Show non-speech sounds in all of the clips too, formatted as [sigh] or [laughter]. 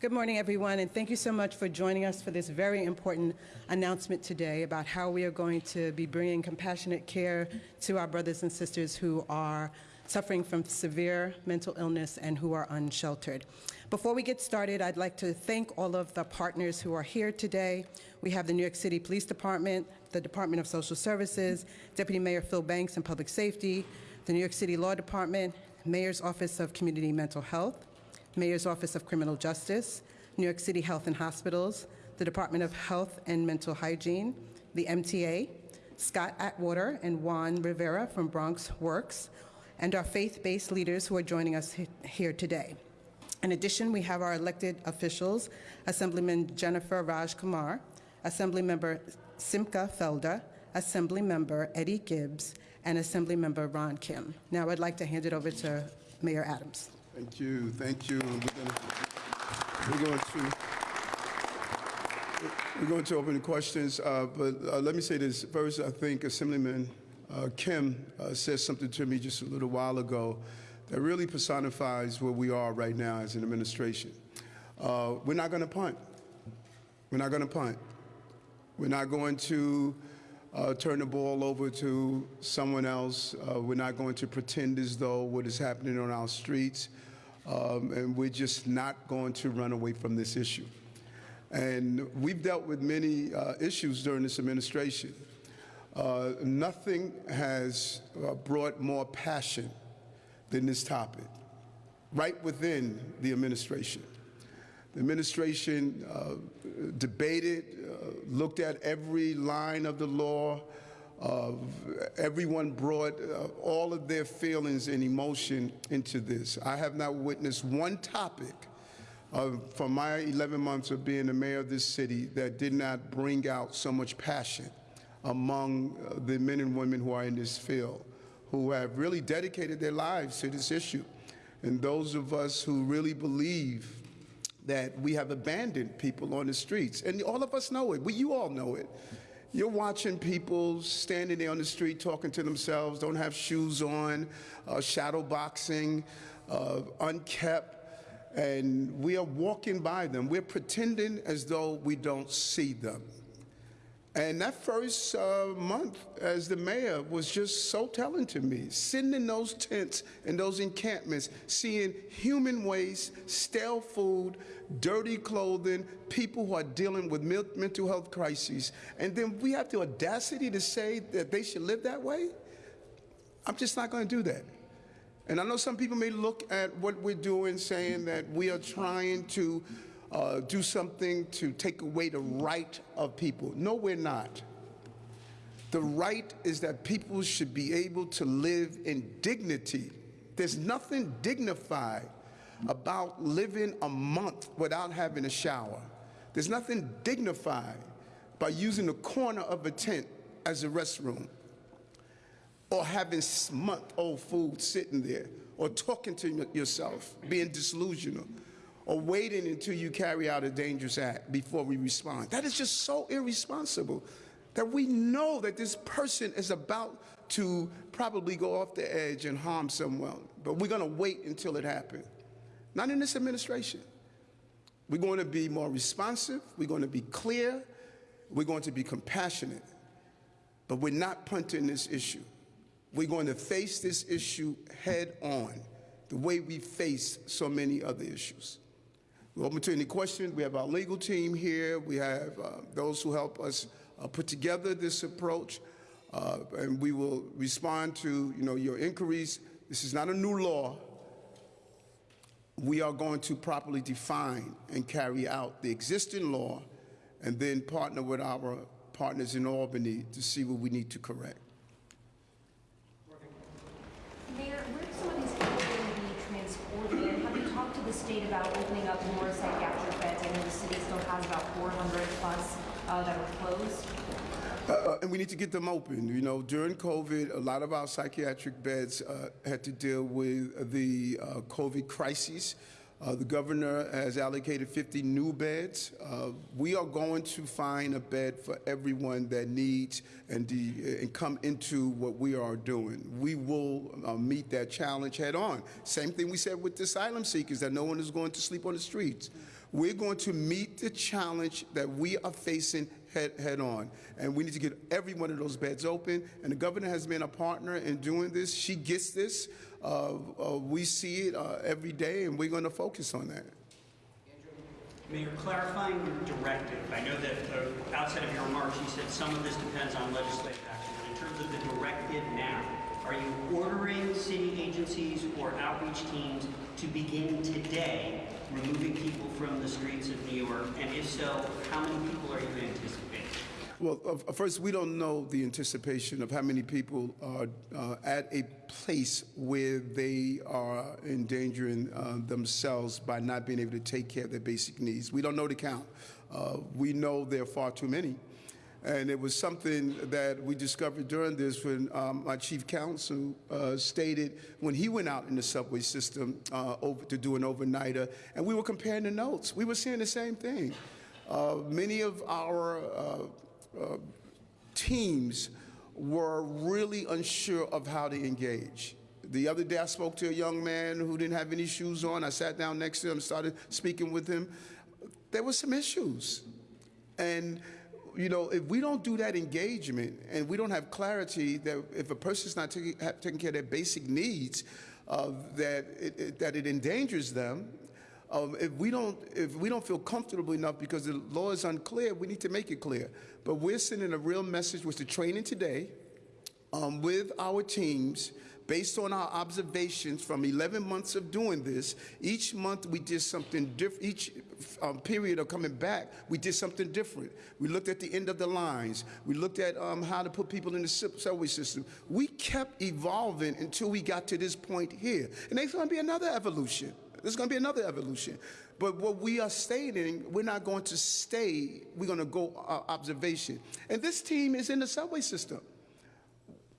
Good morning, everyone, and thank you so much for joining us for this very important announcement today about how we are going to be bringing compassionate care to our brothers and sisters who are suffering from severe mental illness and who are unsheltered. Before we get started, I'd like to thank all of the partners who are here today. We have the New York City Police Department, the Department of Social Services, Deputy Mayor Phil Banks and Public Safety, the New York City Law Department, Mayor's Office of Community Mental Health, Mayor's Office of Criminal Justice, New York City Health and Hospitals, the Department of Health and Mental Hygiene, the MTA, Scott Auwarter and Juan Rivera from Bronx Works, and our faith-based leaders who are joining us he- here today. In addition, we have our elected officials, Assemblyman Jennifer Rajkumar, Assemblymember Simcha Felder, Assemblymember Eddie Gibbs, and Assemblymember Ron Kim. Now I'd like to hand it over to Mayor Adams. Thank you, thank you. We're going to, we're going to open the questions, uh, but uh, let me say this. First, I think Assemblyman uh, Kim uh, said something to me just a little while ago that really personifies where we are right now as an administration. Uh, We're not going to punt. We're not going to punt. We're not going to uh, turn the ball over to someone else. Uh, we're not going to pretend as though what is happening on our streets, um, and we're just not going to run away from this issue. And we've dealt with many uh, issues during this administration. Uh, nothing has uh, brought more passion than this topic, right within the administration. The administration uh, debated, uh, looked at every line of the law. Uh, everyone brought uh, all of their feelings and emotion into this. I have not witnessed one topic uh, from my 11 months of being the mayor of this city that did not bring out so much passion among uh, the men and women who are in this field, who have really dedicated their lives to this issue. And those of us who really believe that we have abandoned people on the streets. And all of us know it. We, you all know it. You're watching people standing there on the street talking to themselves, don't have shoes on, uh, shadow boxing, uh, unkept, and we are walking by them. We're pretending as though we don't see them. And that first uh, month as the mayor was just so telling to me, sitting in those tents and those encampments, seeing human waste, stale food, dirty clothing, people who are dealing with mental health crises, and then we have the audacity to say that they should live that way? I'm just not going to do that. And I know some people may look at what we're doing saying that we are trying to uh, do something to take away the right of people. No, we're not. The right is that people should be able to live in dignity. There's nothing dignified about living a month without having a shower. There's nothing dignified by using the corner of a tent as a restroom or having month old food sitting there, or talking to yourself, being disillusional, or waiting until you carry out a dangerous act before we respond. That is just so irresponsible that we know that this person is about to probably go off the edge and harm someone, but we're going to wait until it happens. Not in this administration. We're going to be more responsive, we're going to be clear, we're going to be compassionate, but we're not punting this issue. We're going to face this issue head on, the way we face so many other issues. We're open to any questions. We have our legal team here. We have uh, those who help us uh, put together this approach, uh, and we will respond to you know your inquiries. This is not a new law. We are going to properly define and carry out the existing law, and then partner with our partners in Albany to see what we need to correct. Mayor, where are some of these people going to be transported? And have you talked to the state about opening up more psychiatric beds? I know the city still has about 400 plus uh, that are closed. Uh, uh, and we need to get them open. You know, during COVID, a lot of our psychiatric beds uh, had to deal with the uh, COVID crisis. Uh, the governor has allocated 50 new beds. Uh, we are going to find a bed for everyone that needs and, de- and come into what we are doing. We will uh, meet that challenge head on. Same thing we said with the asylum seekers, that no one is going to sleep on the streets. We're going to meet the challenge that we are facing head, head on. And we need to get every one of those beds open. And the governor has been a partner in doing this. She gets this. We see it uh, every day, and we're going to focus on that. Mayor, clarifying your directive, I know that uh, outside of your remarks, you said some of this depends on legislative action, but in terms of the directive now, are you ordering city agencies or outreach teams to begin today removing people from the streets of New York? And if so, how many people are you anticipating? Well, uh, first, we don't know the anticipation of how many people are uh, at a place where they are endangering uh, themselves by not being able to take care of their basic needs. We don't know the count. Uh, we know there are far too many. And it was something that we discovered during this when um, my chief counsel uh, stated when he went out in the subway system uh, over to do an overnighter, and we were comparing the notes. We were seeing the same thing. Uh, many of our uh, teams were really unsure of how to engage. The other day, I spoke to a young man who didn't have any shoes on. I sat down next to him, started speaking with him. There were some issues. And, you know, if we don't do that engagement and we don't have clarity that if a person's not taking, taking care of their basic needs, uh, that, it, it, that it endangers them, um, if we don't if we don't feel comfortable enough because the law is unclear, we need to make it clear. But we're sending a real message with the training today um, with our teams based on our observations from 11 months of doing this. Each month we did something different. Each um, period of coming back, we did something different. We looked at the end of the lines. We looked at um, how to put people in the subway system. We kept evolving until we got to this point here. And there's going to be another evolution. There's going to be another evolution. But what we are stating, we're not going to stay. We're going to go uh, observation. And this team is in the subway system.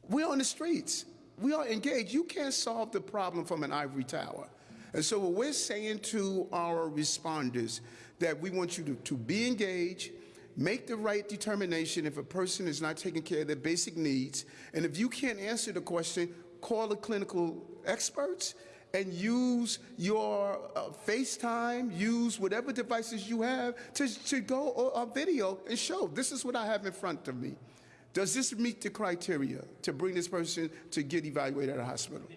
We're on the streets. We are engaged. You can't solve the problem from an ivory tower. And so what we're saying to our responders that we want you to, to be engaged, make the right determination if a person is not taking care of their basic needs. And if you can't answer the question, call the clinical experts and use your uh, FaceTime, use whatever devices you have to, to go a video and show this is what I have in front of me. Does this meet the criteria to bring this person to get evaluated at a hospital?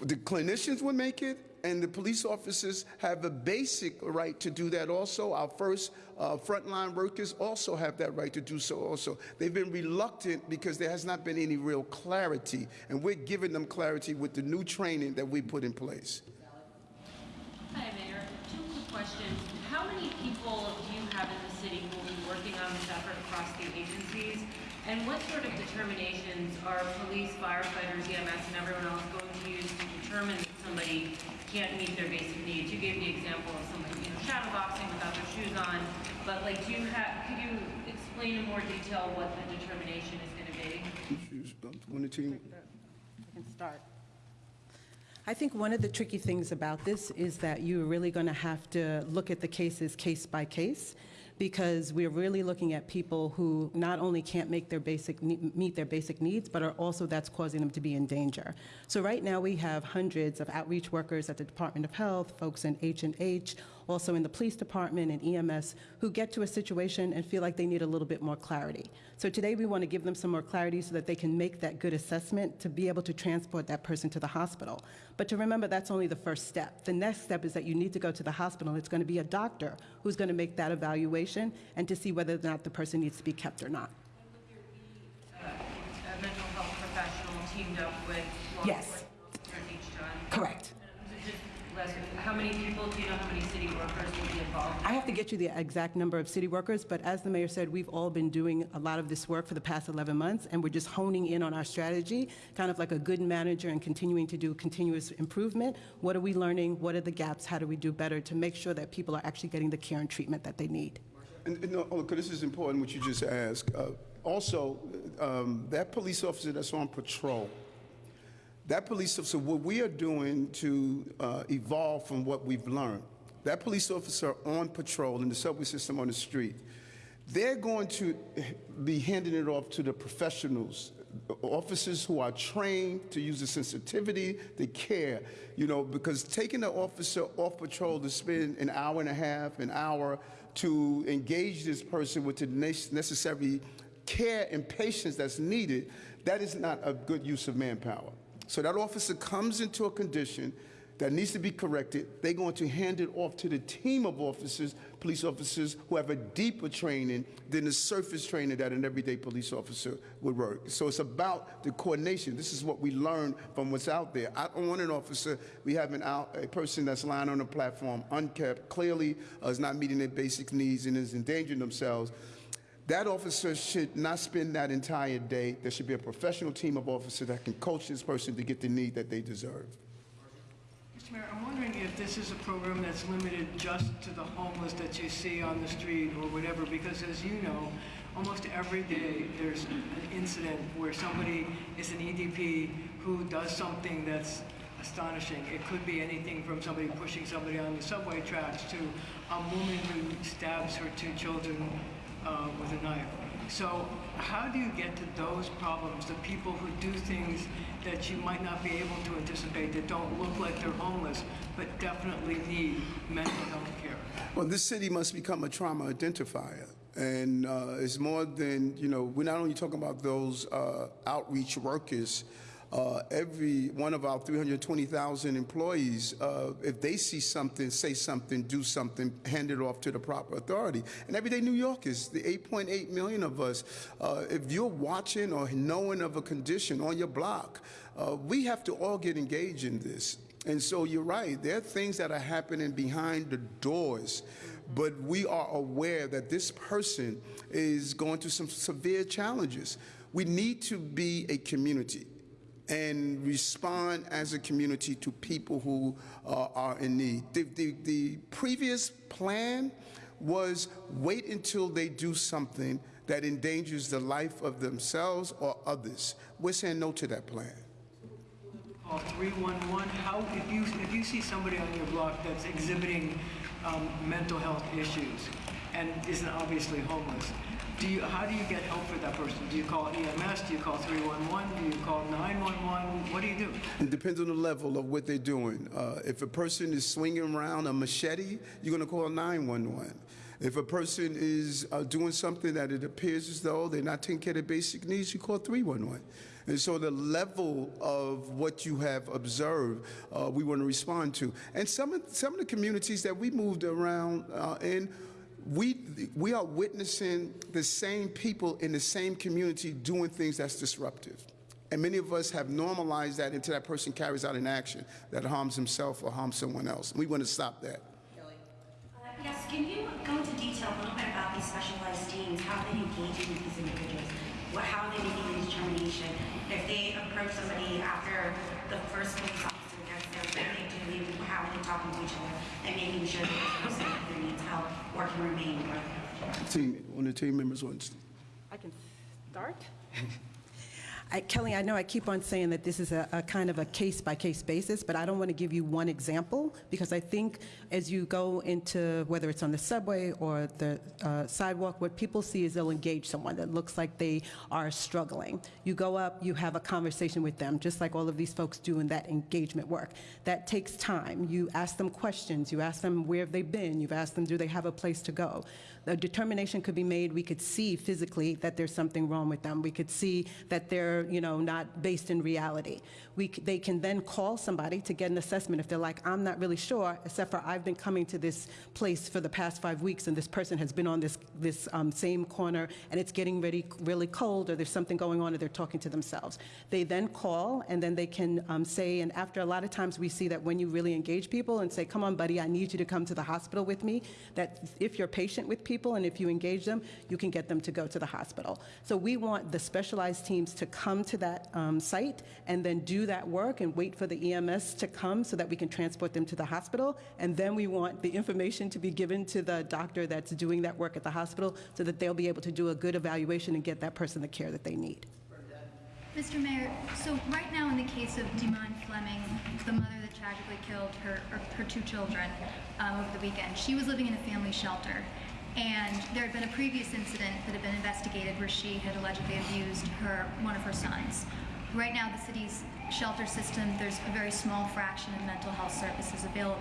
The clinicians would make it, and the police officers have a basic right to do that also. Our first uh, frontline workers also have that right to do so also. They've been reluctant because there has not been any real clarity, and we're giving them clarity with the new training that we put in place. Hi, Mayor. Two quick questions. How many people do you have in the city who will be working on this effort across the agencies? And what sort of determinations are police, firefighters, EMS, and everyone else going to use to determine that somebody can't meet their basic needs? You gave the example of somebody, you know, shadow boxing without their shoes on, but like, do you have, could you explain in more detail what the determination is going to be? One, the team. I can start. I think one of the tricky things about this is that you're really going to have to look at the cases case by case because we're really looking at people who not only can't make their basic meet their basic needs, but are also that's causing them to be in danger. So right now we have hundreds of outreach workers at the Department of Health, folks in H and H, also in the police department and EMS, who get to a situation and feel like they need a little bit more clarity. So today we want to give them some more clarity so that they can make that good assessment to be able to transport that person to the hospital. But to remember, that's only the first step. The next step is that you need to go to the hospital. It's going to be a doctor who's going to make that evaluation and to see whether or not the person needs to be kept or not. Uh, A mental health professional teamed up with Yes. Correct. So just last, how many people, do you know how many city workers will be involved? I have to get you the exact number of city workers, but as the mayor said, we've all been doing a lot of this work for the past 11 months, and we're just honing in on our strategy, kind of like a good manager and continuing to do continuous improvement. What are we learning? What are the gaps? How do we do better to make sure that people are actually getting the care and treatment that they need? And, and no, oh, 'cause this is important what you just asked. Uh, also, um, that police officer that's on patrol, that police officer, what we are doing to uh, evolve from what we've learned, that police officer on patrol in the subway system on the street, they're going to be handing it off to the professionals officers who are trained to use the sensitivity, the care, you know, because taking the officer off patrol to spend an hour and a half, an hour to engage this person with the necessary care and patience that's needed, that is not a good use of manpower. So that officer comes into a condition that needs to be corrected. They're going to hand it off to the team of officers, police officers who have a deeper training than the surface training that an everyday police officer would work. So it's about the coordination. This is what we learn from what's out there. I don't want an officer, we have an out, a person that's lying on the platform, unkept, clearly uh, is not meeting their basic needs and is endangering themselves. That officer should not spend that entire day. There should be a professional team of officers that can coach this person to get the need that they deserve. Mayor, I'm wondering if this is a program that's limited just to the homeless that you see on the street or whatever, because as you know, almost every day there's an incident where somebody is an EDP who does something that's astonishing. It could be anything from somebody pushing somebody on the subway tracks to a woman who stabs her two children uh, with a knife. So how do you get to those problems, the people who do things that you might not be able to anticipate, that don't look like they're homeless, but definitely need mental health care? Well, this city must become a trauma identifier. And uh, it's more than, you know, we're not only talking about those uh, outreach workers. Uh, every one of our 320,000 employees, uh, if they see something, say something, do something, hand it off to the proper authority. And everyday New Yorkers, the 8.8 million of us, uh, if you're watching or knowing of a condition on your block, uh, we have to all get engaged in this. And so you're right, there are things that are happening behind the doors, but we are aware that this person is going through some severe challenges. We need to be a community and respond as a community to people who uh, are in need. The, the, the previous plan was wait until they do something that endangers the life of themselves or others. We're saying no to that plan. Call 311, how, if you, if you see somebody on your block that's exhibiting um, mental health issues and isn't obviously homeless, do you, how do you get help for that person? Do you call EMS? Do you call 311? Do you call 911? What do you do? It depends on the level of what they're doing. Uh, if a person is swinging around a machete, you're going to call 911. If a person is uh, doing something that it appears as though they're not taking care of their basic needs, you call 311. And so the level of what you have observed, uh, we want to respond to. And some of, some of the communities that we moved around uh, in, we, we are witnessing the same people in the same community doing things that's disruptive. And many of us have normalized that until that person carries out an action that harms himself or harms someone else. We want to stop that. Uh, Yes, can you go into detail a little bit about these specialized teams, how they engage with these individuals? What, how they making the determination? If they approach somebody after the first police officer gets there, what they do, they, how are they talking to each other and making sure that this person either needs help or can remain or Team, one of the team members wants. I can start? [laughs] I, Kelly, I know I keep on saying that this is a, a kind of a case-by-case basis, but I don't want to give you one example because I think as you go into, whether it's on the subway or the uh, sidewalk, what people see is they'll engage someone that looks like they are struggling. You go up, you have a conversation with them, just like all of these folks do in that engagement work. That takes time. You ask them questions. You ask them where have they been. You've asked them, do they have a place to go? The determination could be made. We could see physically that there's something wrong with them. We could see that they're, you know, not based in reality. We, they can then call somebody to get an assessment if they're like, I'm not really sure, except for I've been coming to this place for the past five weeks, and this person has been on this this um, same corner, and it's getting really really cold, or there's something going on, or they're talking to themselves. They then call, and then they can um, say, and after a lot of times we see that when you really engage people and say, come on, buddy, I need you to come to the hospital with me, that if you're patient with people and if you engage them, you can get them to go to the hospital. So we want the specialized teams to come to that um, site and then do that work and wait for the EMS to come so that we can transport them to the hospital. And then we want the information to be given to the doctor that's doing that work at the hospital so that they'll be able to do a good evaluation and get that person the care that they need. Mr. Mayor, so right now in the case of Demond Fleming, the mother that tragically killed her, her, her two children um, over the weekend, she was living in a family shelter. And there had been a previous incident that had been investigated where she had allegedly abused her one of her sons. Right now, the city's shelter system, there's a very small fraction of mental health services available.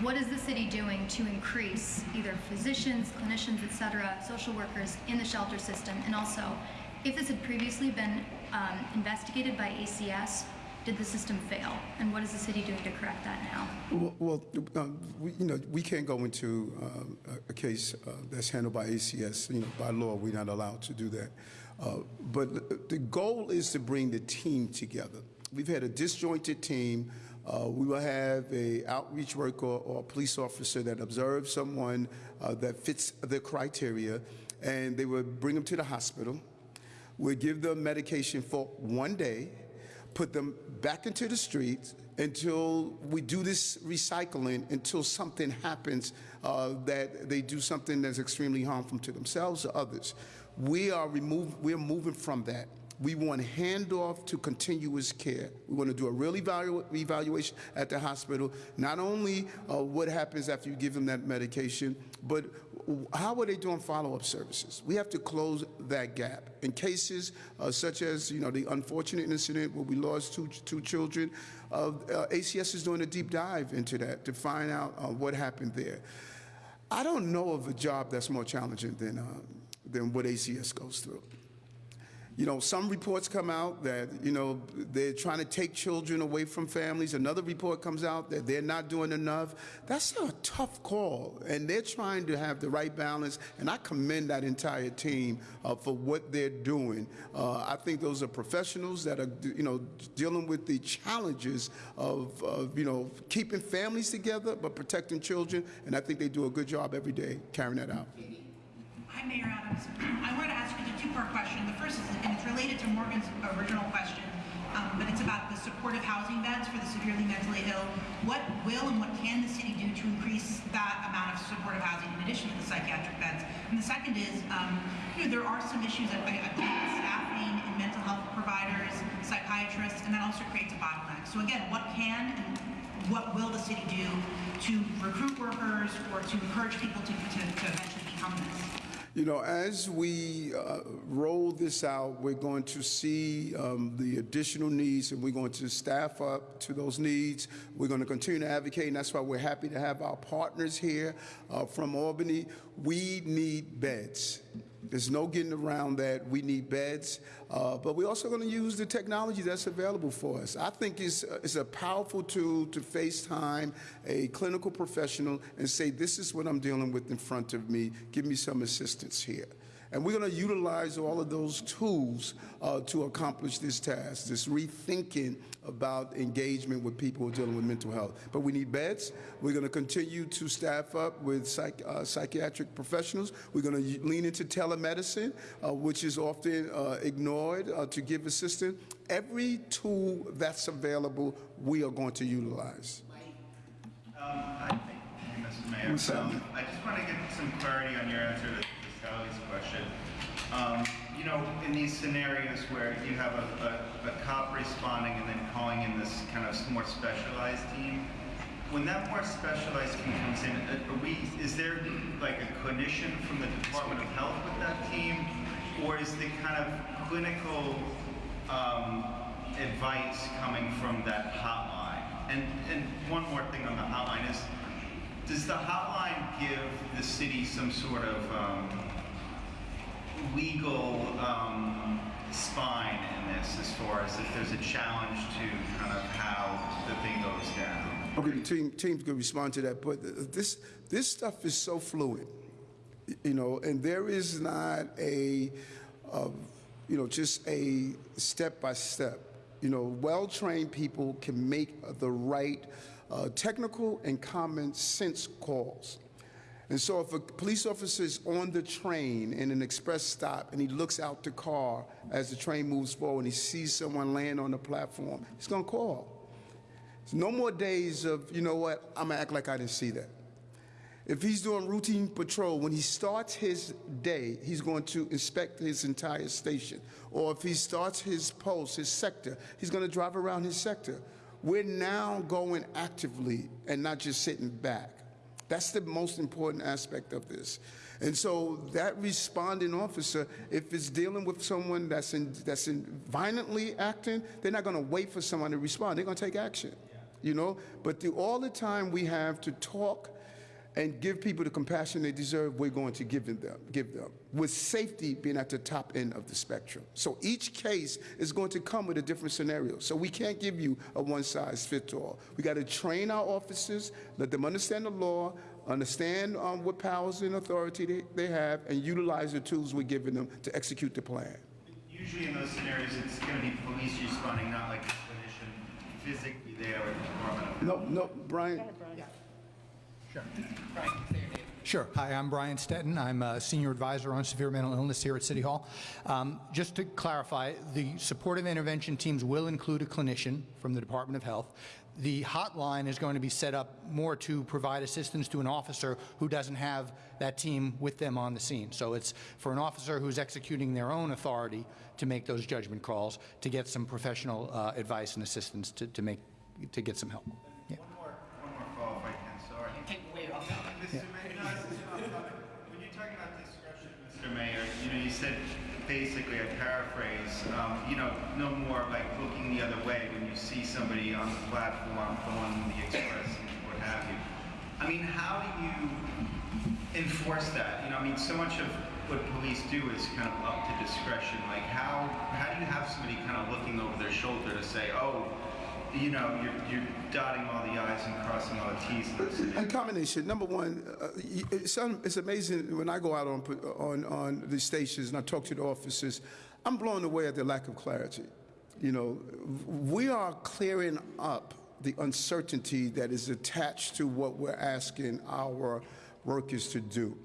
What is the city doing to increase either physicians, clinicians, et cetera, social workers in the shelter system? And also, if this had previously been um, investigated by ACS, did the system fail? And what is the city doing to correct that now? Well, well um, we, you know, we can't go into um, a, a case uh, that's handled by ACS. You know, by law, we're not allowed to do that. Uh, but the goal is to bring the team together. We've had a disjointed team. Uh, we will have a outreach worker or a police officer that observes someone uh, that fits the criteria, and they will bring them to the hospital. We'll give them medication for one day, put them back into the streets until we do this recycling until something happens uh, that they do something that's extremely harmful to themselves or others. We are remove, we're moving from that. We want handoff to continuous care. We want to do a real evalu evaluation at the hospital, not only uh, what happens after you give them that medication, but how are they doing follow-up services? We have to close that gap. In cases uh, such as, you know, the unfortunate incident where we lost two, two children, uh, ACS is doing a deep dive into that to find out uh, what happened there. I don't know of a job that's more challenging than, uh, than what ACS goes through. You know, some reports come out that, you know, they're trying to take children away from families. Another report comes out that they're not doing enough. That's a tough call, and they're trying to have the right balance, and I commend that entire team uh, for what they're doing. Uh, I think those are professionals that are, you know, dealing with the challenges of, of, you know, keeping families together but protecting children, and I think they do a good job every day carrying that out. Mayor Adams. I wanted to ask you a two-part question. The first is, and it's related to Morgan's original question, um, but it's about the supportive housing beds for the severely mentally ill. What will and what can the city do to increase that amount of supportive housing in addition to the psychiatric beds? And the second is, um, you know, there are some issues at, at staffing and mental health providers, psychiatrists, and that also creates a bottleneck. So again, what can and what will the city do to recruit workers or to encourage people to, to, to eventually become this? You know, as we uh, roll this out, we're going to see um, the additional needs and we're going to staff up to those needs. We're going to continue to advocate, and that's why we're happy to have our partners here uh, from Albany. We need beds. There's no getting around that. We need beds, uh, but we're also going to use the technology that's available for us. I think it's, uh, it's a powerful tool to FaceTime a clinical professional and say, this is what I'm dealing with in front of me. Give me some assistance here. And we're going to utilize all of those tools uh, to accomplish this task, this rethinking about engagement with people dealing with mental health. But we need beds. We're going to continue to staff up with psych, uh, psychiatric professionals. We're going to lean into telemedicine, uh, which is often uh, ignored uh, to give assistance. Every tool that's available, we are going to utilize. Um, I think, Mrs. Mayor, um, I just want to get some clarity on your answer to Sally's question. Um, you know, in these scenarios where you have a, a, a, cop responding and then calling in this kind of more specialized team, when that more specialized team comes in, uh, we, is there like a clinician from the Department of Health with that team? Or is the kind of clinical um, advice coming from that hotline? And, and one more thing on the hotline is, does the hotline give the city some sort of um, legal um, spine in this as far as if there's a challenge to kind of how the thing goes down? Okay, the team, teams could respond to that, but this, this stuff is so fluid, you know, and there is not a, uh, you know, just a step by step. You know, well-trained people can make the right uh, technical and common sense calls. And so if a police officer is on the train in an express stop and he looks out the car as the train moves forward and he sees someone laying on the platform, he's going to call. No more days of, you know what, I'm going to act like I didn't see that. If he's doing routine patrol, when he starts his day, he's going to inspect his entire station. Or if he starts his post, his sector, he's going to drive around his sector. We're now going actively and not just sitting back. That's the most important aspect of this. And so that responding officer, if it's dealing with someone that's in, that's in violently acting, they're not going to wait for someone to respond. They're going to take action, you know? But the, all the time we have to talk and give people the compassion they deserve, we're going to give them, give them, with safety being at the top end of the spectrum. So each case is going to come with a different scenario. So we can't give you a one size fits all. We got to train our officers, let them understand the law, understand um, what powers and authority they, they have, and utilize the tools we're giving them to execute the plan. Usually in those scenarios, it's going to be police responding, not like a clinician physically there with the Department of Health. No, no, Brian. Sure. Hi, I'm Brian Stettin. I'm a senior advisor on severe mental illness here at City Hall. Um, just to clarify, the supportive intervention teams will include a clinician from the Department of Health. The hotline is going to be set up more to provide assistance to an officer who doesn't have that team with them on the scene. So it's for an officer who's executing their own authority to make those judgment calls, to get some professional uh, advice and assistance to, to make to get some help. Yeah. One more, one more call if I can, sorry. Mr. Mayor, no, this is not- when you're talking about discretion, Mr. Mayor, you know, you said basically, I paraphrase, um, you know, no more like looking the other way when you see somebody on the platform going the express and what have you. I mean, how do you enforce that? You know, I mean, so much of what police do is kind of up to discretion. Like, how how do you have somebody kind of looking over their shoulder to say, oh, you know, you're, you're dotting all the i's and crossing all the t's in this And combination. Number one, uh, y- it's, un- it's amazing when I go out on, on, on the stations and I talk to the officers, I'm blown away at the lack of clarity. You know, we are clearing up the uncertainty that is attached to what we're asking our workers to do.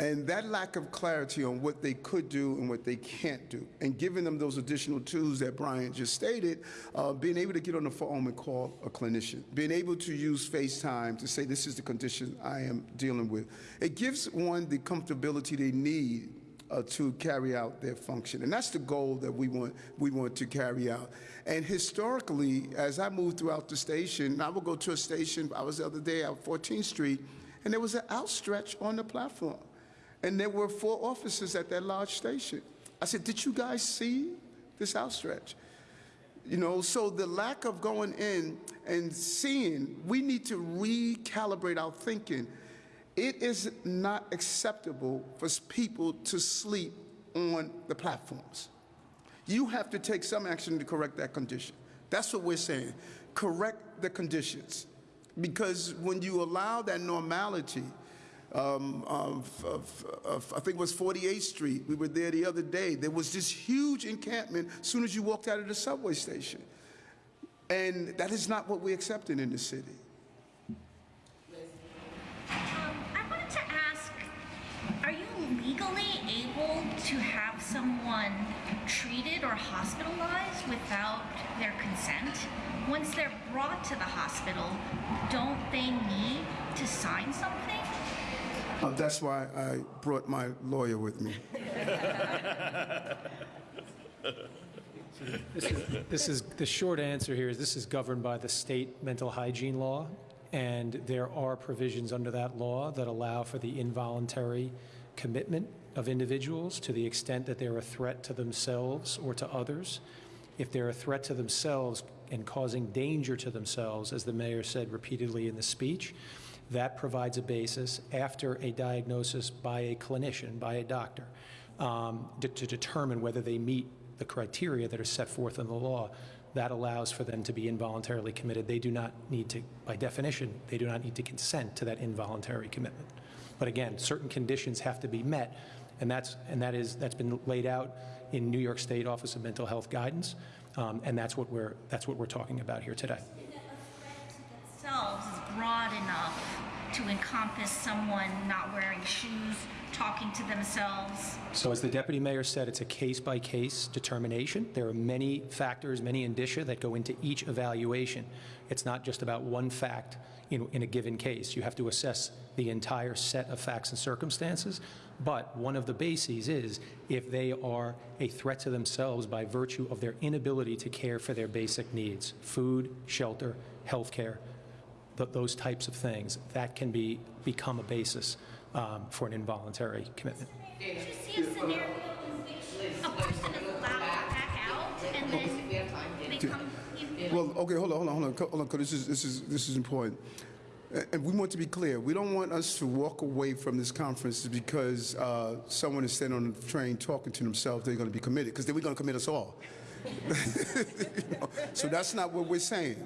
And that lack of clarity on what they could do and what they can't do, and giving them those additional tools that Brian just stated, uh, being able to get on the phone and call a clinician, being able to use FaceTime to say, this is the condition I am dealing with. It gives one the comfortability they need uh, to carry out their function. And that's the goal that we want, we want to carry out. And historically, as I move throughout the station, I will go to a station, I was the other day at 14th Street, and there was an outstretch on the platform. And there were four officers at that large station. I said, Did you guys see this outstretch? You know, so the lack of going in and seeing, we need to recalibrate our thinking. It is not acceptable for people to sleep on the platforms. You have to take some action to correct that condition. That's what we're saying. Correct the conditions. Because when you allow that normality, um, of, of, of, I think it was 48th Street. We were there the other day. There was this huge encampment as soon as you walked out of the subway station. And that is not what we're accepting in the city. Um, I wanted to ask, are you legally able to have someone treated or hospitalized without their consent? Once they're brought to the hospital, don't they need to sign something? Uh, that's why I brought my lawyer with me. [laughs] This is, this is, the short answer here is this is governed by the state mental hygiene law, and there are provisions under that law that allow for the involuntary commitment of individuals to the extent that they're a threat to themselves or to others. If they're a threat to themselves and causing danger to themselves, as the mayor said repeatedly in the speech, that provides a basis after a diagnosis by a clinician, by a doctor, um, to, to determine whether they meet the criteria that are set forth in the law. That allows for them to be involuntarily committed. They do not need to, by definition, they do not need to consent to that involuntary commitment. But again, certain conditions have to be met, and that's and that is that's been laid out in New York State Office of Mental Health guidance, um, and that's what we're that's what we're talking about here today. Themselves is broad enough to encompass someone not wearing shoes, talking to themselves. So as the deputy mayor said, it's a case-by-case determination. There are many factors, many indicia that go into each evaluation. It's not just about one fact in, in a given case. You have to assess the entire set of facts and circumstances. But one of the bases is if they are a threat to themselves by virtue of their inability to care for their basic needs, food, shelter, health care, th- those types of things, that can be, become a basis um, for an involuntary commitment. Did you see a scenario in which a person is allowed back out and then they come, Well, okay, hold on, hold on, hold on, co- hold on, 'cause this is, this is, this is important. And we want to be clear, we don't want us to walk away from this conference because uh, someone is standing on the train talking to themselves, they're going to be committed, because then we're going to commit us all. [laughs] You know, So that's not what we're saying.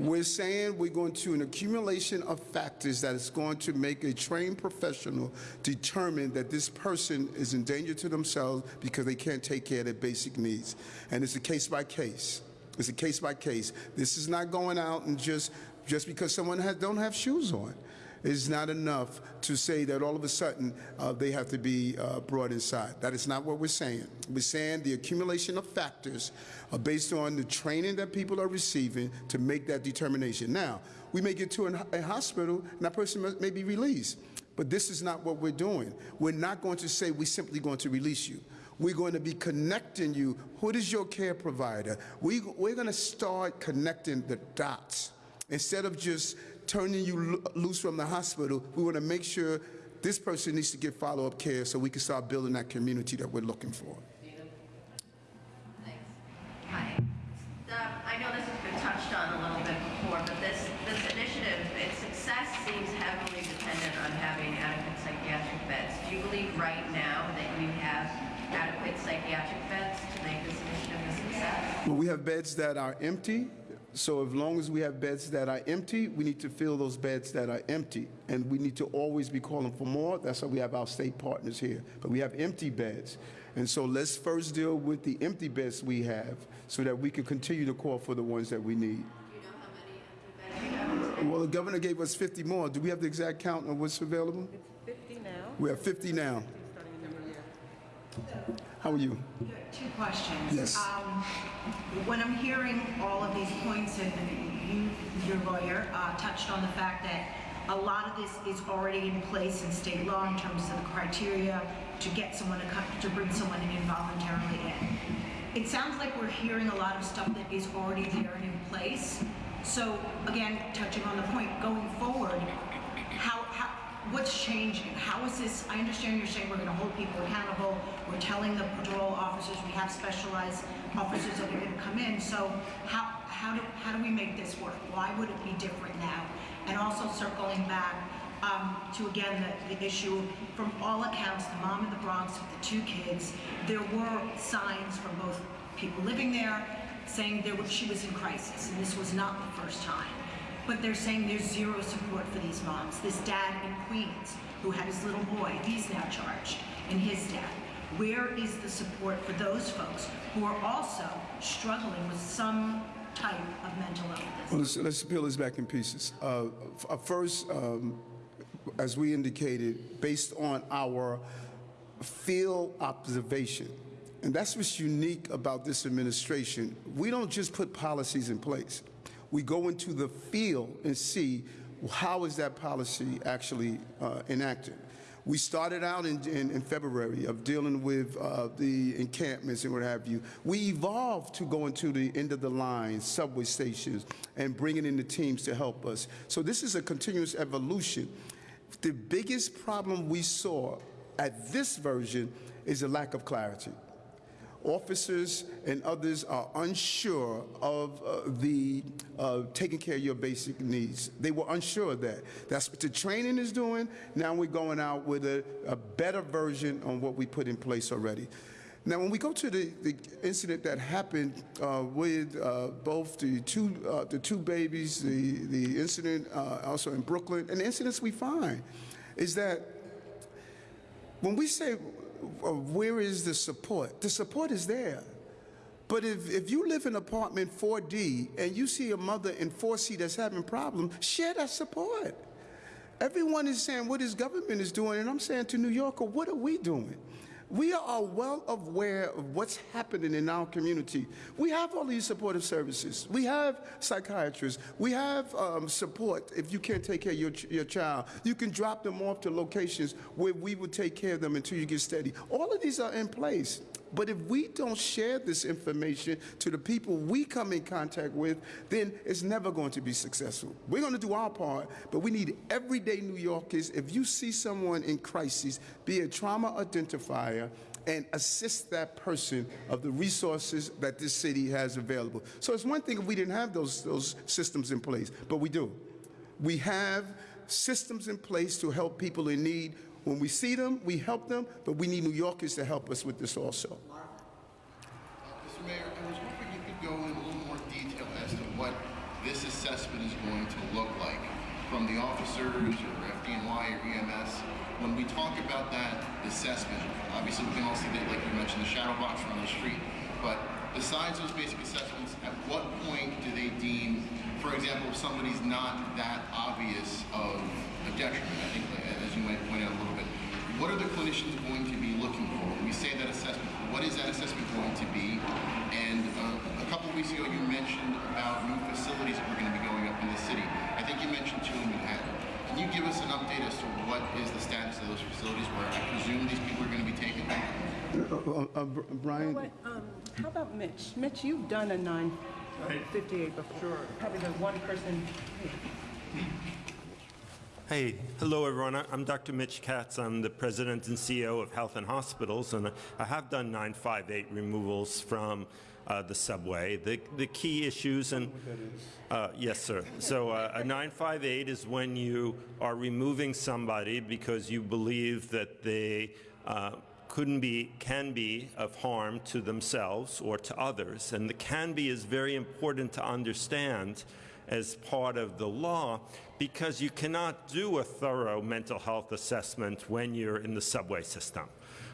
We're saying we're going to an accumulation of factors that is going to make a trained professional determine that this person is in danger to themselves because they can't take care of their basic needs. And it's a case by case. It's a case by case. This is not going out and just just because someone has, don't have shoes on. It's not enough to say that all of a sudden uh, they have to be uh, brought inside. That is not what we're saying. We're saying the accumulation of factors Uh, based on the training that people are receiving to make that determination. Now, we may get to a hospital and that person may be released. But this is not what we're doing. We're not going to say we're simply going to release you. We're going to be connecting you. Who is your care provider? We, we're going to start connecting the dots. Instead of just turning you lo- loose from the hospital, we want to make sure this person needs to get follow up care so we can start building that community that we're looking for. Hi. Um, I know this has been touched on a little bit before, but this, this initiative, its success seems heavily dependent on having adequate psychiatric beds. Do you believe right now that you have adequate psychiatric beds to make this initiative a success? Well, we have beds that are empty. So as long as we have beds that are empty, we need to fill those beds that are empty. And we need to always be calling for more. That's why we have our state partners here. But we have empty beds. And so let's first deal with the empty beds we have so that we can continue to call for the ones that we need. You don't know how many. Well, the governor gave us 50 more. Do we have the exact count of what's available? 50 now. We have 50 now. How are you? Two questions. Yes. Um, When I'm hearing all of these points, and you, your lawyer, uh, touched on the fact that a lot of this is already in place in state law in terms of the criteria to get someone to come, to bring someone involuntarily in. It sounds like we're hearing a lot of stuff that is already there and in place. So again, touching on the point, going forward, what's changing? How is this, I understand you're saying we're gonna hold people accountable, we're telling the patrol officers, we have specialized officers that are gonna come in, so how, how do, how do we make this work? Why would it be different now? And also circling back, um, to again, the, the issue, from all accounts, the mom in the Bronx with the two kids, there were signs from both people living there saying there was, she was in crisis, and this was not the first time. But they're saying there's zero support for these moms. This dad in Queens, who had his little boy, he's now charged, and his dad. Where is the support for those folks who are also struggling with some type of mental illness? Well, let's, let's peel this back in pieces. Uh, first, um, as we indicated, based on our field observation, and that's what's unique about this administration. We don't just put policies in place. We go into the field and see how is that policy actually uh, enacted. We started out in, in, in February of dealing with uh, the encampments and what have you. We evolved to go into the end of the line, subway stations, and bringing in the teams to help us. So this is a continuous evolution. The biggest problem we saw at this version is a lack of clarity officers and others are unsure of uh, the uh, taking care of your basic needs. They were unsure of that. That's what the training is doing. Now we're going out with a, a better version on what we put in place already. Now, when we go to the, the incident that happened uh, with uh, both the two uh, the two babies, the the incident uh, also in Brooklyn, and the incidents we find is that when we say Uh, where is the support, the support is there. But if, if you live in apartment 4D and you see a mother in 4C that's having problems, share that support. Everyone is saying what his government is doing, and I'm saying to New Yorker, what are we doing? We are well aware of what's happening in our community. We have all these supportive services. We have psychiatrists. We have um, support if you can't take care of your, your child. You can drop them off to locations where we will take care of them until you get steady. All of these are in place. But if we don't share this information to the people we come in contact with, then it's never going to be successful. We're going to do our part, but we need everyday New Yorkers. If you see someone in crisis, be a trauma identifier and assist that person of the resources that this city has available. So it's one thing if we didn't have those, those systems in place, but we do. We have systems in place to help people in need. When we see them, we help them, but we need New Yorkers to help us with this also. Mr. Mayor, I was hoping you could go in a little more detail as to what this assessment is going to look like from the officers or FDNY or EMS. When we talk about that assessment, obviously we can all see that, like you mentioned, the shadow box on the street, but besides those basic assessments, at what point do they deem, for example, if somebody's not that obvious of a detriment, I think, as you might point out a little what are the clinicians going to be looking for? When we say that assessment, what is that assessment going to be? And uh, a couple of weeks ago, you mentioned about new facilities that were going to be going up in the city. I think you mentioned two in Manhattan. Can you give us an update as to what is the status of those facilities where I presume these people are going to be taken? Uh, uh, Brian? What, um, how about Mitch? Mitch, you've done a 958 before. Sure. Probably the one person. Hey, hello everyone. I'm Dr. Mitch Katz. I'm the president and CEO of Health and Hospitals, and I have done 958 removals from uh, the subway. The, the key issues, and uh, yes, sir. So uh, a 958 is when you are removing somebody because you believe that they uh, couldn't be, can be of harm to themselves or to others. And the can be is very important to understand as part of the law because you cannot do a thorough mental health assessment when you're in the subway system.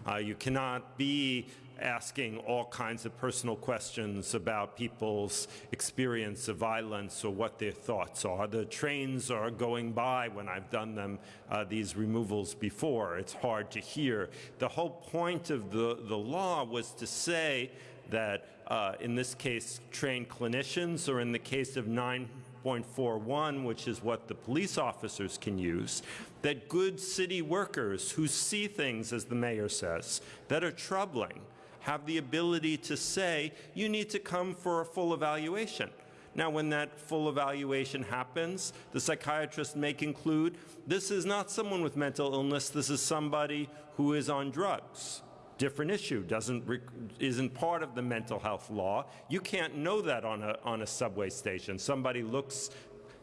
Uh, you cannot be asking all kinds of personal questions about people's experience of violence or what their thoughts are. The trains are going by when I've done them, uh, these removals before. It's hard to hear. The whole point of the, the law was to say that uh, in this case, trained clinicians, or in the case of 9.41, which is what the police officers can use, that good city workers who see things, as the mayor says, that are troubling, have the ability to say, you need to come for a full evaluation. Now, when that full evaluation happens, the psychiatrist may conclude this is not someone with mental illness, this is somebody who is on drugs. Different issue, doesn't isn't part of the mental health law. You can't know that on a, on a subway station. Somebody looks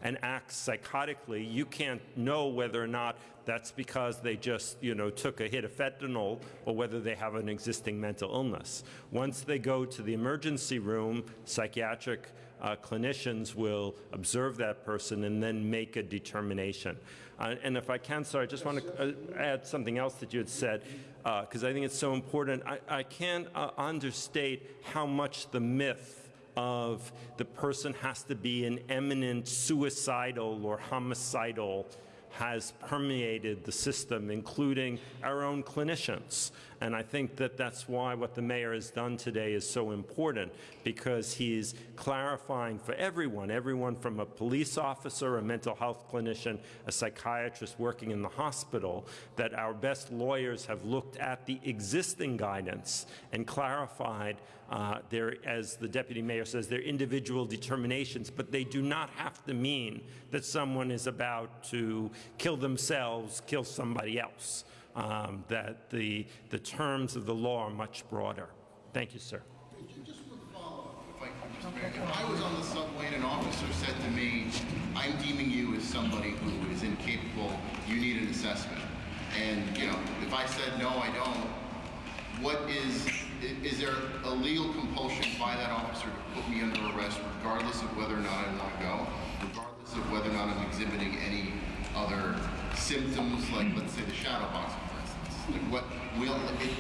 and acts psychotically, you can't know whether or not that's because they just, you know, took a hit of fentanyl or whether they have an existing mental illness. Once they go to the emergency room, psychiatric uh, clinicians will observe that person and then make a determination. Uh, and if I can, sorry, I just want to uh, add something else that you had said, because I think it's so important. I, I can't uh, understate how much the myth of the person has to be an eminent suicidal or homicidal has permeated the system, including our own clinicians. And I think that that's why what the mayor has done today is so important, because he's clarifying for everyone, everyone from a police officer, a mental health clinician, a psychiatrist working in the hospital, that our best lawyers have looked at the existing guidance and clarified uh, their, as the deputy mayor says, their individual determinations, but they do not have to mean that someone is about to kill themselves, kill somebody else um, that the, the terms of the law are much broader. Thank you, sir. Just one follow-up, if I could. If I was on the subway and an officer said to me, I'm deeming you as somebody who is incapable, you need an assessment. And, you know, if I said, no, I don't, what is, is there a legal compulsion by that officer to put me under arrest regardless of whether or not I want to go, regardless of whether or not I'm exhibiting any other symptoms, like let's say the shadow for. Like what will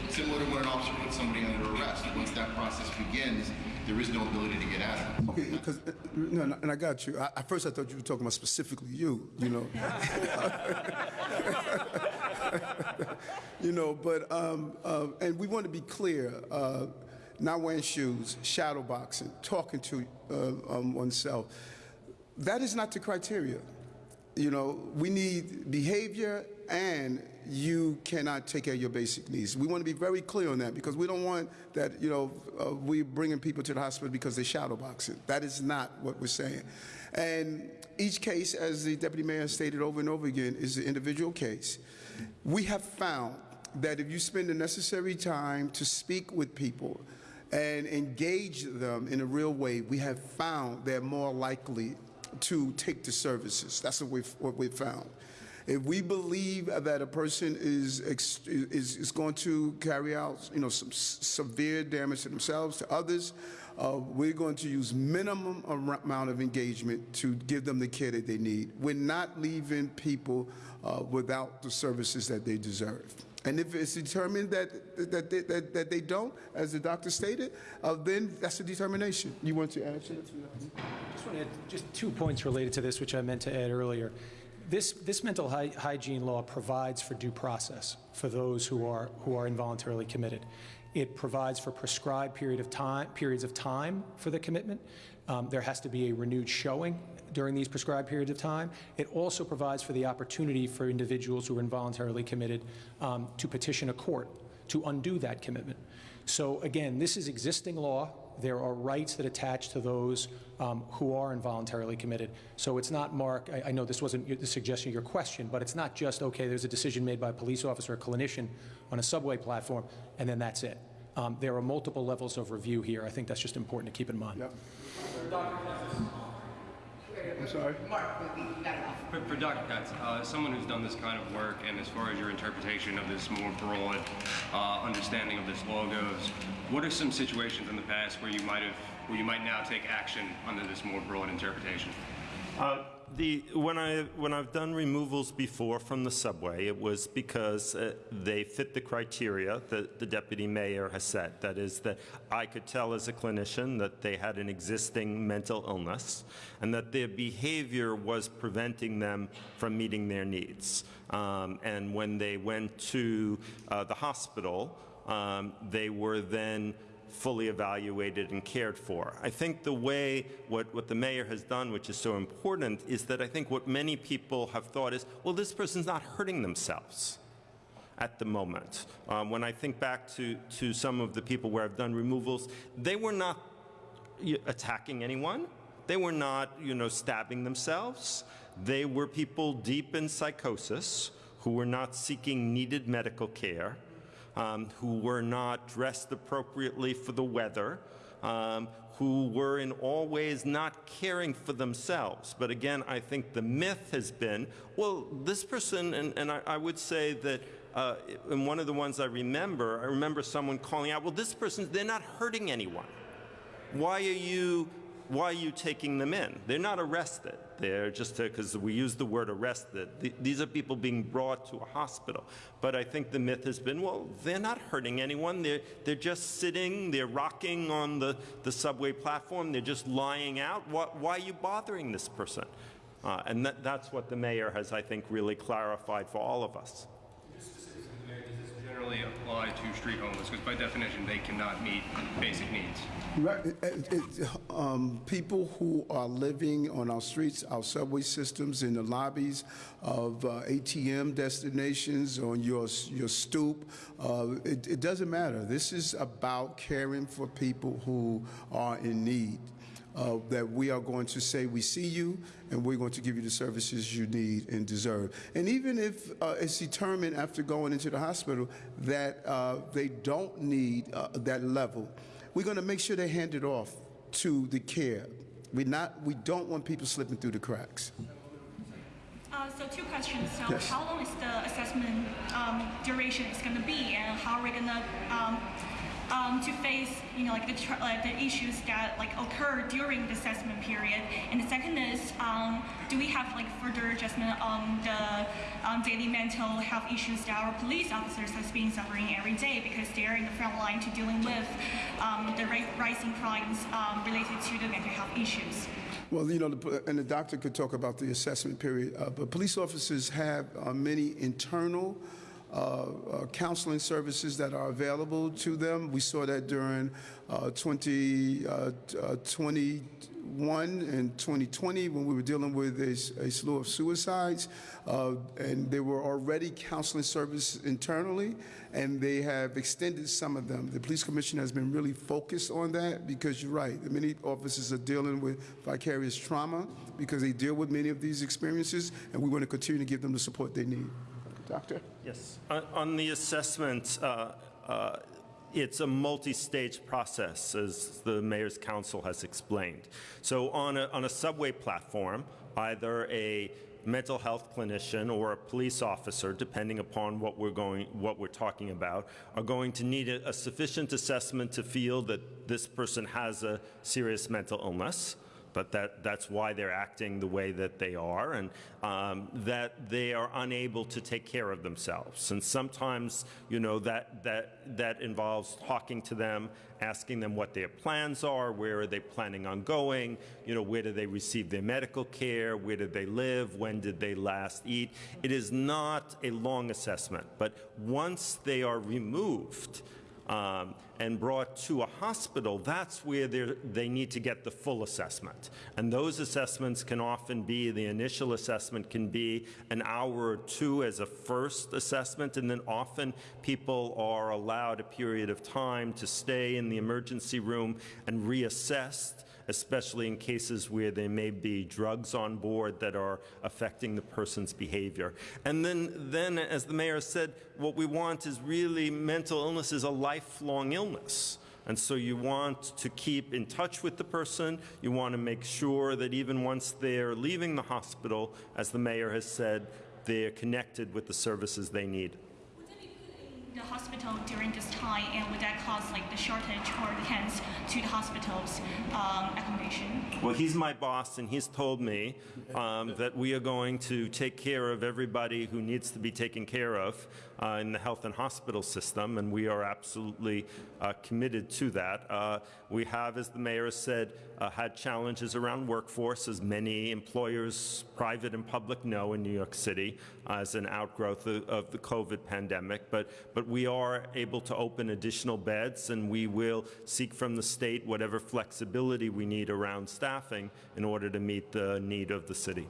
similar to when an officer puts somebody under arrest. Once that process begins, there is no ability to get out of it. Okay, because no, no, and I got you. I, at first, I thought you were talking about specifically you. You know. [laughs] you know, but um, uh, and we want to be clear. Uh, not wearing shoes, shadow boxing, talking to uh, um, oneself. That is not the criteria. You know, we need behavior and you cannot take care of your basic needs. We want to be very clear on that because we don't want that, you know, uh, we bringing people to the hospital because they shadow boxing. That is not what we're saying. And each case, as the deputy mayor stated over and over again, is an individual case. We have found that if you spend the necessary time to speak with people and engage them in a real way, we have found they're more likely to take the services. That's what we've, what we've found. If we believe that a person is, is, is going to carry out, you know, some severe damage to themselves, to others, uh, we're going to use minimum amount of engagement to give them the care that they need. We're not leaving people uh, without the services that they deserve. And if it's determined that, that, they, that, that they don't, as the doctor stated, uh, then that's a determination. You want to add that? Just want to add just two points related to this, which I meant to add earlier. This, this mental hy- hygiene law provides for due process for those who are, who are involuntarily committed. It provides for prescribed period of time, periods of time for the commitment. Um, there has to be a renewed showing during these prescribed periods of time. It also provides for the opportunity for individuals who are involuntarily committed um, to petition a court to undo that commitment. So again, this is existing law. There are rights that attach to those um, who are involuntarily committed. So it's not, Mark, I, I know this wasn't your- the suggestion of your question, but it's not just, okay, there's a decision made by a police officer or clinician on a subway platform, and then that's it. Um, there are multiple levels of review here. I think that's just important to keep in mind. I'm sorry? For, for Dr. Katz, uh, someone who's done this kind of work, and as far as your interpretation of this more broad uh, understanding of this law goes, what are some situations in the past where you might have, where you might now take action under this more broad interpretation? Uh, the, when, I, when I've done removals before from the subway, it was because uh, they fit the criteria that the deputy mayor has set. That is, that I could tell as a clinician that they had an existing mental illness and that their behavior was preventing them from meeting their needs. Um, and when they went to uh, the hospital, um, they were then fully evaluated and cared for. I think the way what, what the mayor has done, which is so important, is that I think what many people have thought is, well, this person's not hurting themselves at the moment. Um, when I think back to, to some of the people where I've done removals, they were not attacking anyone. They were not, you know, stabbing themselves. They were people deep in psychosis who were not seeking needed medical care um, who were not dressed appropriately for the weather, um, who were in all ways not caring for themselves. But again, I think the myth has been well, this person, and, and I, I would say that. Uh, in one of the ones I remember, I remember someone calling out, well, this person, they're not hurting anyone. Why are you why are you taking them in? They're not arrested. They're just because we use the word arrested. Th- these are people being brought to a hospital. But I think the myth has been, well, they're not hurting anyone. They're, they're just sitting, they're rocking on the, the subway platform, they're just lying out. Why, why are you bothering this person? Uh, and that, that's what the mayor has, I think, really clarified for all of us. Generally apply to street homeless, because by definition, they cannot meet basic needs. Right. It- it- um, people who are living on our streets, our subway systems, in the lobbies of uh, ATM destinations, on your your stoop, uh, it, it doesn't matter. This is about caring for people who are in need. Uh, that we are going to say we see you and we're going to give you the services you need and deserve. And even if uh, it's determined after going into the hospital that uh, they don't need uh, that level, we're going to make sure they hand it off to the care. We not we don't want people slipping through the cracks. Uh, so two questions. So Yes. how long is the assessment um, duration is going to be, and how are we going to um, um, to face, you know, like the like the issues that like occur during the assessment period? And the second is, um, do we have like further adjustment on the um, daily mental health issues that our police officers has been suffering every day because they're in the front line to dealing with um, the ri- rising crimes um, related to the mental health issues? Well, you know, the, and the doctor could talk about the assessment period, uh, but police officers have uh, many internal uh, uh, counseling services that are available to them. We saw that during uh, 20, uh, and 2020 when we were dealing with a slew of suicides. And there were already counseling services internally, and they have extended some of them. The police commission has been really focused on that because you're right. Many officers are dealing with vicarious trauma because they deal with many of these experiences, and we want to continue to give them the support they need. Doctor? Yes. On- On the assessment, uh, uh, it's a multi-stage process, as the mayor's council has explained. So on a, on a subway platform, either a mental health clinician or a police officer, depending upon what we're going, what we're talking about, are going to need a, a sufficient assessment to feel that this person has a serious mental illness but that, that's why they're acting the way that they are, and um, that they are unable to take care of themselves. And sometimes, you know, that, that, that involves talking to them, asking them what their plans are, where are they planning on going, you know, where do they receive their medical care, where did they live, when did they last eat. It is not a long assessment, but once they are removed, um, and brought to a hospital, that's where they're- need to get the full assessment. And those assessments can often be, the initial assessment can be an hour or two as a first assessment, and then often people are allowed a period of time to stay in the emergency room and reassessed especially in cases where there may be drugs on board that are affecting the person's behavior. And then, then as the mayor said, what we want is really mental illness is a lifelong illness. And so you want to keep in touch with the person. You want to make sure that even once they're leaving the hospital, as the mayor has said, they're connected with the services they need. Would they be in the hospital during this time, and would that cause like the shortage or the hence to the hospital's um, accommodation? Well, he's my boss, and he's told me um, that we are going to take care of everybody who needs to be taken care of uh, in the health and hospital system, and we are absolutely uh, committed to that. Uh, we have, as the mayor has said, uh, had challenges around workforce, as many employers, private and public, know in New York City, uh, as an outgrowth of, of the COVID pandemic. But, but we are able to open additional beds, and we will seek from the state whatever flexibility we need around staffing in order to meet the need of the city.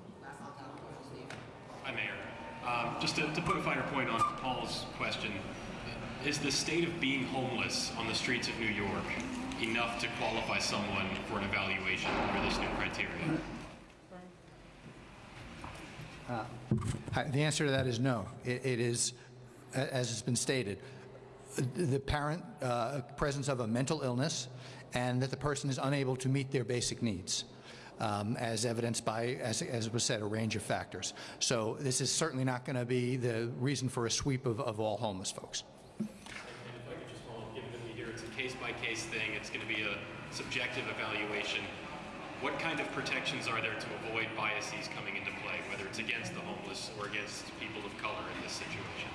Hi, Mayor. Um, Just to to put a finer point on Paul's question, is the state of being homeless on the streets of New York enough to qualify someone for an evaluation under this new criteria? Uh, The answer to that is no. It it is, as has been stated, the parent, uh, presence of a mental illness, and that the person is unable to meet their basic needs, um, as evidenced by, as as was said, a range of factors. So this is certainly not going to be the reason for a sweep of of all homeless folks. And if I could just follow we it's a case-by-case thing, it's going to be a subjective evaluation, what kind of protections are there to avoid biases coming into play, whether it's against the homeless or against people of color in this situation?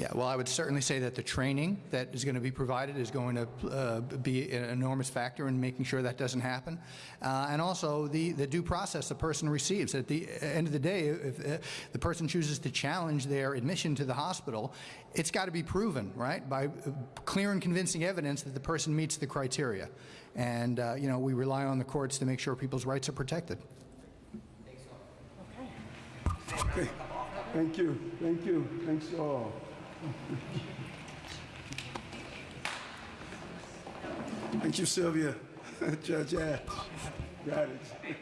Yeah, well, I would certainly say that the training that is going to be provided is going to uh, be an enormous factor in making sure that doesn't happen. Uh, and also the, the due process the person receives. At the end of the day, if uh, the person chooses to challenge their admission to the hospital, it's got to be proven, right, by uh, clear and convincing evidence that the person meets the criteria. And, uh, you know, we rely on the courts to make sure people's rights are protected. Okay. Thank you. Thank you. Thanks all. Thank you, Sylvia. [laughs] Judge Ash. Got it. You.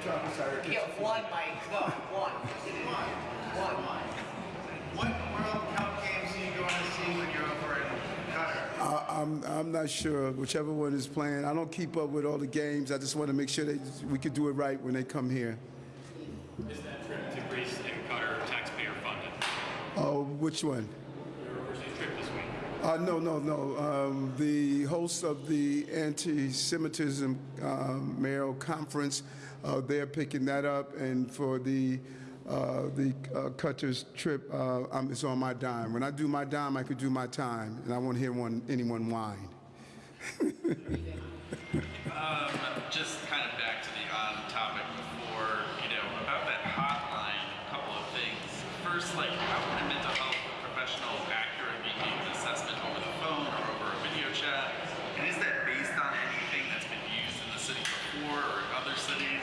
Off? Yeah, one, Mike, no, one. One. One. What World Cup games are you going to see when you're over in Qatar? I- I'm, I'm not sure, whichever one is playing. I don't keep up with all the games. I just want to make sure that we could do it right when they come here. Is that trip to Greece and Qatar taxpayer funded? Oh, which one? Your overseas trip this week? Uh, no, no, no. Um, the host of the anti-Semitism um, mayoral conference, uh, they're picking that up, and for the uh, the uh, Qatar's trip, uh, um, it's on my dime. When I do my dime, I could do my time, and I won't hear one anyone whine. [laughs] Um, this like how can a mental health professional accurately make an assessment over the phone or over a video chat? And is that based on anything that's been used in the city before or in other cities?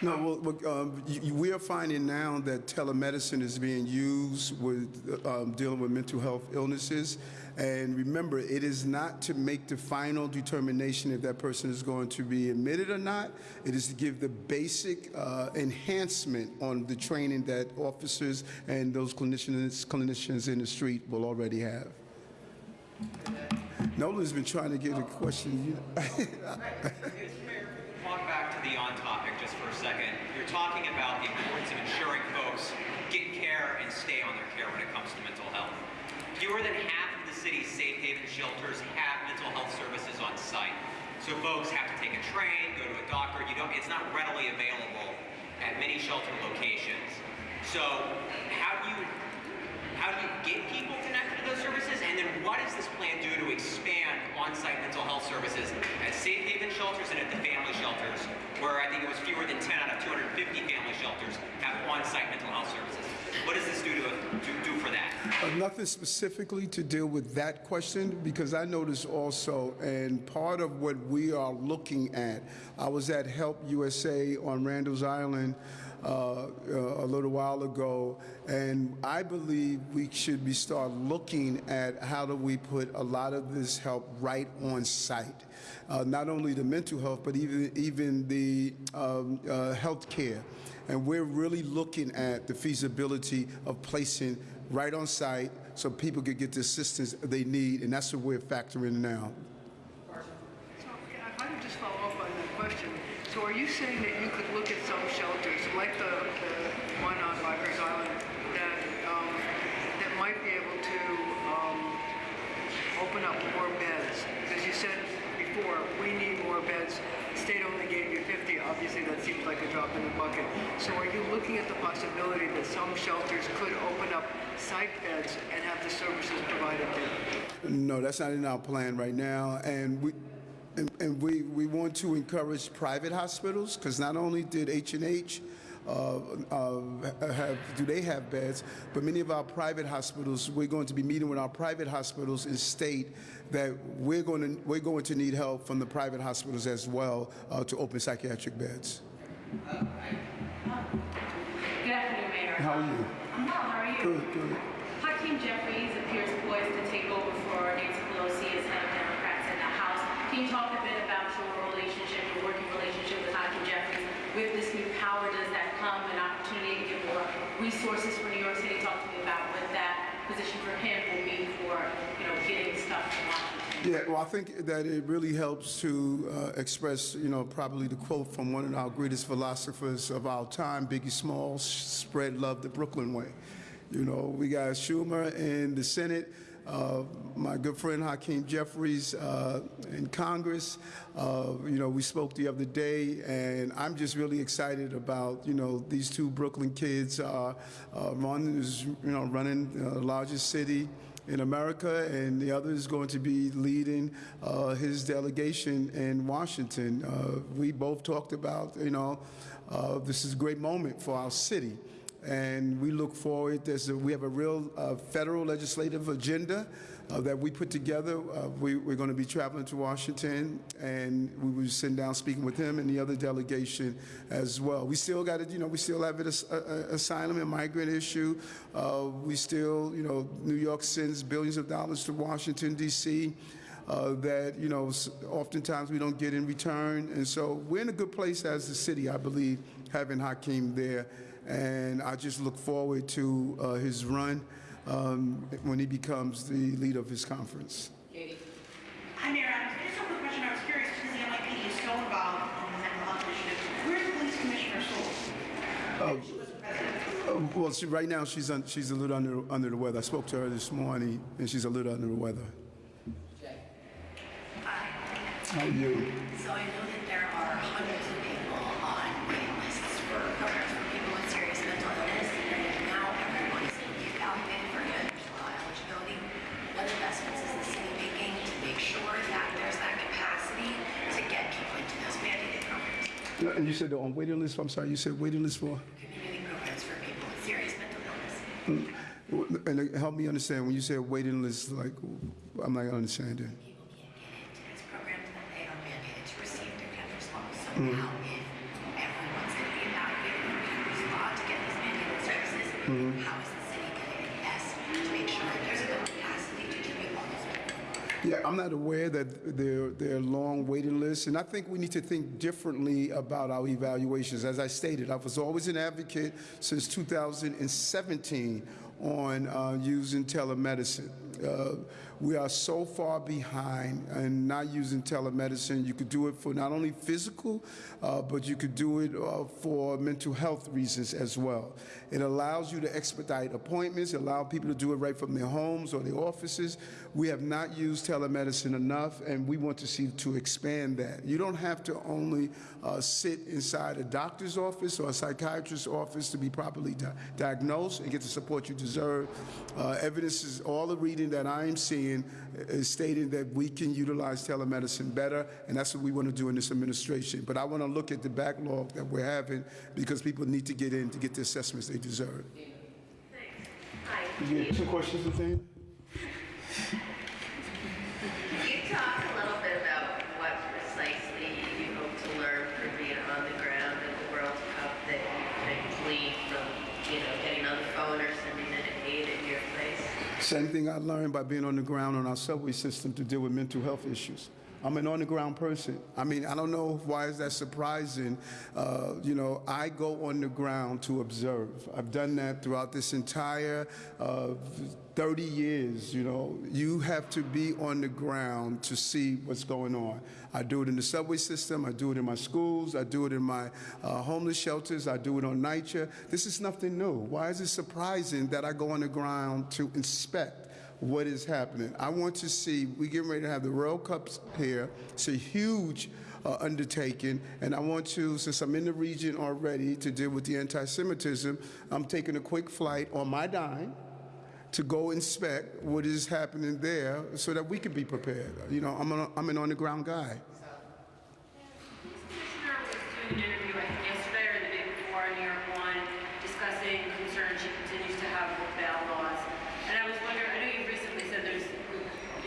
No, well, um, we are finding now that telemedicine is being used with um, dealing with mental health illnesses. And remember, it is not to make the final determination if that person is going to be admitted or not. It is to give the basic uh, enhancement on the training that officers and those clinicians, clinicians in the street will already have. Nolan's been trying to get a question. [laughs] Back to the on topic just for a second. You're talking about the importance of ensuring folks get care and stay on their care when it comes to mental health. Fewer than half of the city's safe haven shelters have mental health services on site. So folks have to take a train, go to a doctor. You don't, it's not readily available at many shelter locations. So how do you how do you get people connected to those services? And then what does this plan do to expand on-site mental health services at safe haven shelters and at the family shelters, where I think it was fewer than 10 out of 250 family shelters have on-site mental health services? What does this do to, do for that? Uh, Nothing specifically to deal with that question, because I noticed also, and part of what we are looking at, I was at Help USA on Randall's Island uh, uh, a little while ago, and I believe we should be start looking at how do we put a lot of this help right on site. Uh, not only the mental health, but even even the um, uh, health care. And we're really looking at the feasibility of placing right on site so people could get the assistance they need, and that's what we're factoring now. So, are you saying that you could look at some shelters, like the, the one on Rikers Island, that, um, that might be able to, um, open up more beds? Because you said before, we need more beds. State only gave you 50. Obviously, that seems like a drop in the bucket. So are you looking at the possibility that some shelters could open up psych beds and have the services provided there? No, that's not in our plan right now, and we. And, and we, we want to encourage private hospitals because not only did H and H uh, have do they have beds, but many of our private hospitals we're going to be meeting with our private hospitals and state that we're going to we're going to need help from the private hospitals as well uh, to open psychiatric beds. Good afternoon, Mayor. How are you? I'm well, how are you? Good, good. Hakeem Jeffries appears poised to take over for Nancy Pelosi as head of Democrats in the House. Can you talk a bit about your relationship, your working relationship with Hakeem Jeffries? With this new power, does that come an opportunity to get more resources for New York City? Talk to me about what that position for him will be for, you know, getting stuff to Washington. Yeah, well, I think that it really helps to uh, express, you know, probably the quote from one of our greatest philosophers of our time, Biggie Smalls, spread love the Brooklyn way. You know, we got Schumer in the Senate, uh, my good friend Hakeem Jeffries uh, in Congress. Uh, you know, we spoke the other day, and I'm just really excited about, you know, these two Brooklyn kids. Uh, uh, one is, you know, running the largest city in America, and the other is going to be leading uh, his delegation in Washington. Uh, we both talked about, you know, uh, this is a great moment for our city. And we look forward, there's a, we have a real uh, federal legislative agenda uh, that we put together. Uh, we, we're going to be traveling to Washington, and we will sit down speaking with him and the other delegation as well. We still got it, you know, we still have an as, asylum and migrant issue. Uh, we still, you know, New York sends billions of dollars to Washington, D.C. Uh, that you know oftentimes we don't get in return, and so we're in a good place as a city, I believe, having Hakeem there, and I just look forward to uh, his run um, when he becomes the leader of his conference. Hi, Mayor Adams. I just have a question. I was curious because the NYPD is so involved in the mental health initiative. Where's the police commissioner Sewell? Uh, well, she, right now she's un, she's a little under under the weather. I spoke to her this morning, and she's a little under the weather. How are you? So I know that there are hundreds of people on waiting lists for programs for people with serious mental illness, and now everyone is going to be evaluated for individual eligibility. What investments is the city making to make sure that there's that capacity to get people into those mandated programs? Yeah, And you said on waiting list. I'm sorry. You said waiting list for. Community programs for people with serious mental illness. Mm. And uh, help me understand, when you say waiting list, like, I'm not understanding. It's programs that they are mandated to receive their Kendra's law. So Mhm. now if everyone's going to be evaluated Kendra's law to get these mandated services, Mhm. how is the city going to invest to make sure that there's enough capacity to treat all these people? Yeah, I'm not aware that there, there are long waiting lists, and I think we need to think differently about our evaluations. As I stated, I was always an advocate since 2017 on uh, using telemedicine. Uh, we are so far behind and not using telemedicine. You could do it for not only physical, uh, but you could do it uh, for mental health reasons as well. It allows you to expedite appointments, it allows people to do it right from their homes or their offices. We have not used telemedicine enough, and we want to see to expand that. You don't have to only uh, sit inside a doctor's office or a psychiatrist's office to be properly di- diagnosed and get the support you deserve. Uh, evidence is all the reading that I am seeing is uh, uh, stating that we can utilize telemedicine better, and that's what we want to do in this administration. But I want to look at the backlog that we're having because people need to get in to get the assessments they deserve. You have two questions, Athena? [laughs] Can you talk a little bit about what precisely you hope to learn from being on the ground at the World Cup that you could glean from, you know, getting on the phone or sending in aid at your place? Same thing I learned by being on the ground on our subway system to deal with mental health issues. I'm an on-the-ground person. I mean, I don't know why is that surprising. Uh, you know, I go on the ground to observe. I've done that throughout this entire uh, 30 years. You know, you have to be on the ground to see what's going on. I do it in the subway system. I do it in my schools. I do it in my uh, homeless shelters. I do it on NYCHA. This is nothing new. Why is it surprising that I go on the ground to inspect? What is happening. I want to see, we're getting ready to have the World Cups here. It's a huge uh, undertaking, and I want to, since I'm in the region already to deal with the anti-Semitism, I'm taking a quick flight on my dime to go inspect what is happening there so that we can be prepared. You know, I'm, a, I'm an on-the-ground guy. Commissioner was doing an interview, I think yesterday or the day before on New York One, discussing concerns she continues to have with bail laws. And I was wondering, I know you recently said there's,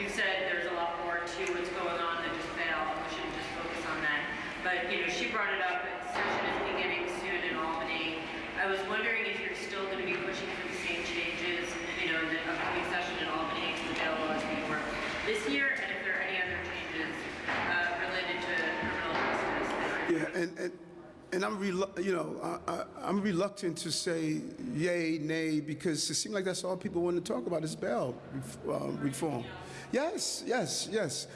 you said there's a lot more to what's going on than just bail, and we shouldn't just focus on that. But, you know, she brought it up, session is beginning soon in Albany. I was wondering if you're still going to be pushing for the same changes, you know, in the upcoming session in Albany to the bail laws we this year, and if there are any other changes uh, related to criminal justice Yeah, and, and, and I'm, you know, I, I'm reluctant to say yay, nay, because it seems like that's all people want to talk about is bail uh, reform. Yes, yes, yes.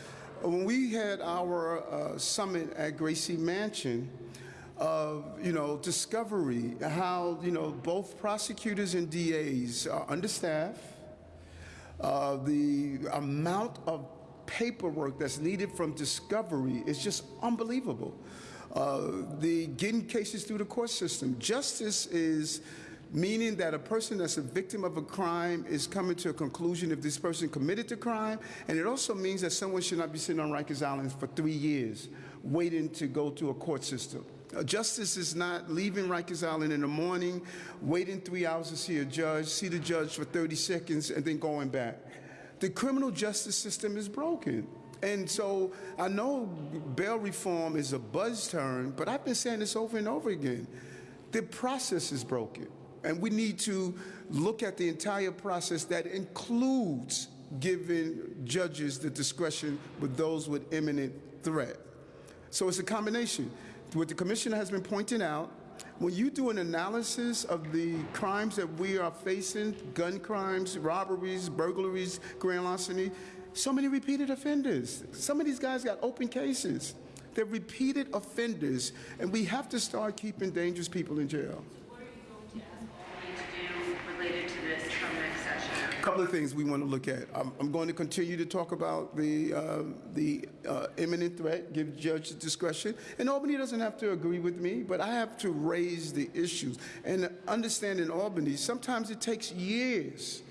When we had our uh, summit at Gracie Mansion, of you know discovery, how you know both prosecutors and DAs are understaffed. Uh, the amount of paperwork that's needed from discovery is just unbelievable. Uh, the getting cases through the court system. Justice is meaning that a person that's a victim of a crime is coming to a conclusion if this person committed the crime, and it also means that someone should not be sitting on Rikers Island for three years waiting to go to a court system. Justice is not leaving Rikers Island in the morning, waiting three hours to see a judge, see the judge for 30 seconds, and then going back. The criminal justice system is broken. And so I know bail reform is a buzz term, but I've been saying this over and over again. The process is broken. And we need to look at the entire process that includes giving judges the discretion with those with imminent threat. So it's a combination. What the commissioner has been pointing out, when you do an analysis of the crimes that we are facing, gun crimes, robberies, burglaries, grand larceny, so many repeated offenders. Some of these guys got open cases. They're repeated offenders, and we have to start keeping dangerous people in jail. need to do related to this come next session? A couple of things we want to look at. I'm, I'm going to continue to talk about the um, the uh, imminent threat, give judge discretion. And Albany doesn't have to agree with me, but I have to raise the issues and understand in Albany. Sometimes it takes years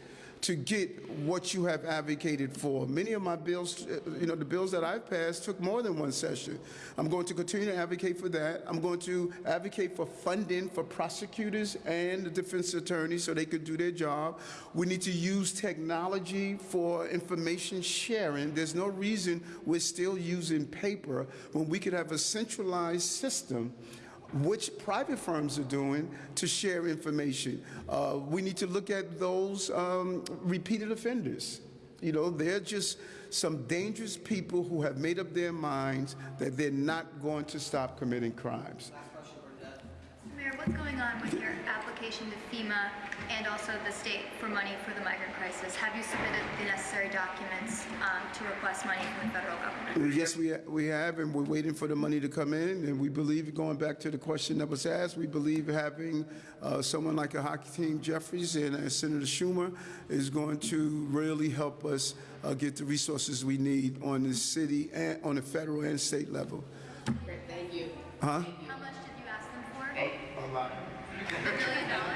to get what you have advocated for. Many of my bills, uh, you know, the bills that I've passed took more than one session. I'm going to continue to advocate for that. I'm going to advocate for funding for prosecutors and the defense attorneys so they can do their job. We need to use technology for information sharing. There's no reason we're still using paper when we could have a centralized system which private firms are doing to share information. Uh, we need to look at those um, repeated offenders. You know, they're just some dangerous people who have made up their minds that they're not going to stop committing crimes. Mayor, what's going on with your application to FEMA and also the state for money for the migrant crisis? Have you submitted the necessary documents um, to request money from the federal government? Yes, we, we have, and we're waiting for the money to come in. And we believe, going back to the question that was asked, we believe having uh, someone like a Hakeem, Jeffries and uh, Senator Schumer is going to really help us uh, get the resources we need on the city and on the federal and state level. Thank you. Huh? life. [laughs]